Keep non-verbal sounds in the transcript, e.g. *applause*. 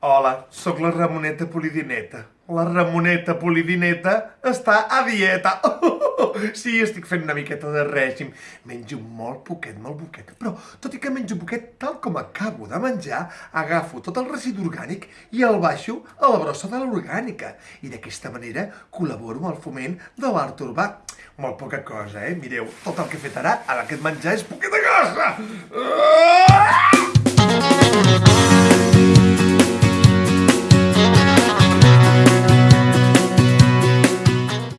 Hola, sóc la Ramoneta Polidineta. La Ramoneta Polidineta està a dieta. *laughs* Sí, estic fent una miqueta de règim. Menjo molt poquet, molt poquet. Però, tot i que menjo poquet, tal com acabo de menjar, agafo tot el residu orgànic i el baixo a la brossa de l'orgànica. I d'aquesta manera col·laboro amb el foment de l'art urbà. Molt poca cosa, eh? Mireu, tot el que he fet ara, ara aquest menjar és poqueta cosa! Uh!